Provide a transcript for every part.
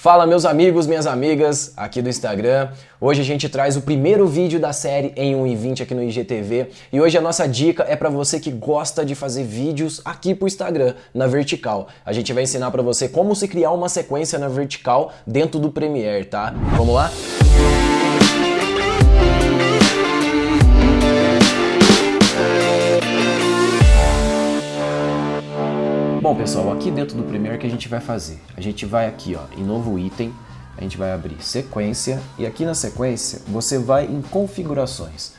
Fala meus amigos, minhas amigas aqui do Instagram. Hoje a gente traz o primeiro vídeo da série em 1,20 aqui no IGTV e hoje a nossa dica é para você que gosta de fazer vídeos aqui pro Instagram, na vertical. A gente vai ensinar para você como se criar uma sequência na vertical dentro do Premiere, tá? Vamos lá? Bom pessoal, aqui dentro do Premiere que a gente vai fazer? A gente vai aqui ó, em novo item, a gente vai abrir sequência e aqui na sequência você vai em configurações.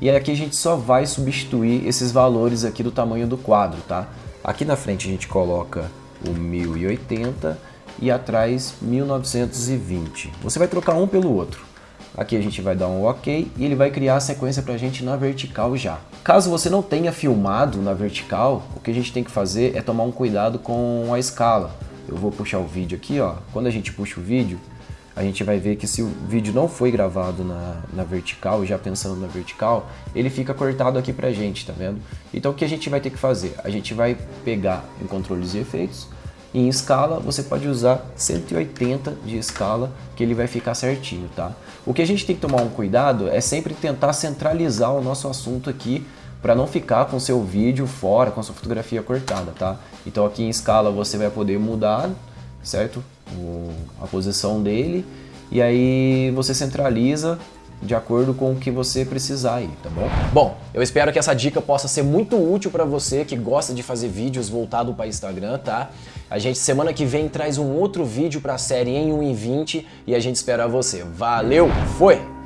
E aqui a gente só vai substituir esses valores aqui do tamanho do quadro, tá? Aqui na frente a gente coloca o 1080 e atrás 1920. Você vai trocar um pelo outro. Aqui a gente vai dar um OK e ele vai criar a sequência para a gente na vertical já. Caso você não tenha filmado na vertical, o que a gente tem que fazer é tomar um cuidado com a escala. Eu vou puxar o vídeo aqui, ó. Quando a gente puxa o vídeo, a gente vai ver que se o vídeo não foi gravado na, na vertical, já pensando na vertical, ele fica cortado aqui pra gente, tá vendo? Então o que a gente vai ter que fazer? A gente vai pegar em controles e efeitos, em escala, você pode usar 180 de escala, que ele vai ficar certinho, tá? O que a gente tem que tomar um cuidado é sempre tentar centralizar o nosso assunto aqui para não ficar com seu vídeo fora, com sua fotografia cortada, tá? Então aqui em escala você vai poder mudar, certo? O, a posição dele e aí você centraliza de acordo com o que você precisar aí, tá bom? Bom, eu espero que essa dica possa ser muito útil para você que gosta de fazer vídeos voltado para Instagram, tá? A gente semana que vem traz um outro vídeo para a série em 1 e 20 e a gente espera você. Valeu, foi!